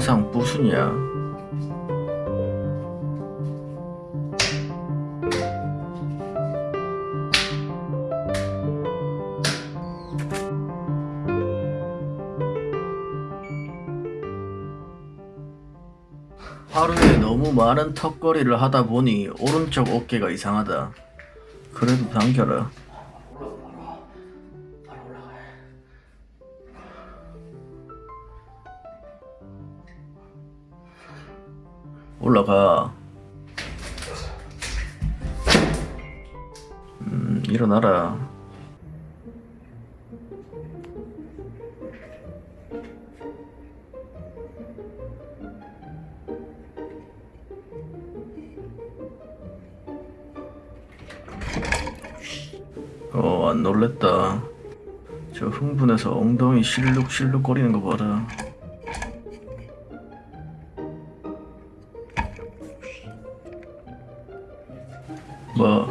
항상 부순이야. 하루에 너무 많은 턱걸이를 하다 보니 오른쪽 어깨가 이상하다. 그래도 당겨라. 올라가. 음, 일어나라. 어, 안 놀랬다. 저 흥분해서 엉덩이 실룩실룩 거리는 거 봐라. 我